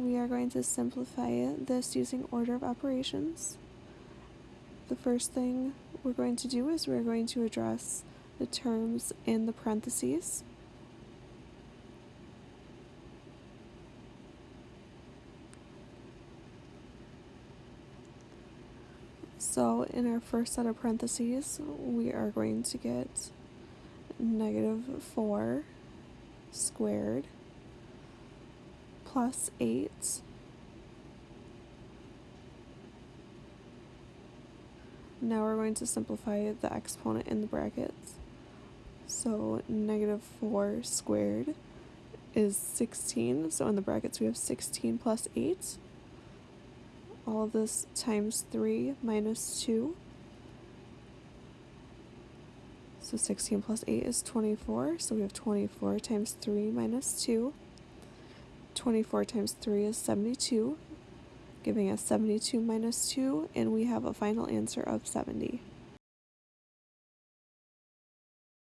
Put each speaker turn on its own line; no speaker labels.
we are going to simplify this using order of operations. The first thing we're going to do is we're going to address the terms in the parentheses. So in our first set of parentheses, we are going to get negative 4 squared plus 8 Now we're going to simplify the exponent in the brackets. So negative 4 squared is 16. So in the brackets we have 16 plus 8. All of this times 3 minus 2. So 16 plus 8 is 24. So we have 24 times 3 minus 2. 24 times 3 is 72 giving us 72 minus 2, and we have a final answer of 70.